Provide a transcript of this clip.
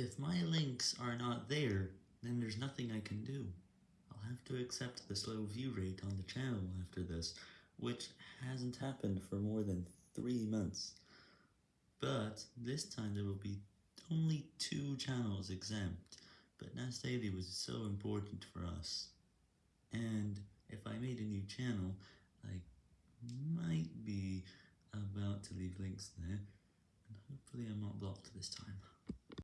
If my links are not there, then there's nothing I can do. I'll have to accept the slow view rate on the channel after this, which hasn't happened for more than 3 months. But this time there will be only 2 channels exempt, but NAS Daily was so important for us. And if I made a new channel, I might be about to leave links there, and hopefully I'm not blocked this time.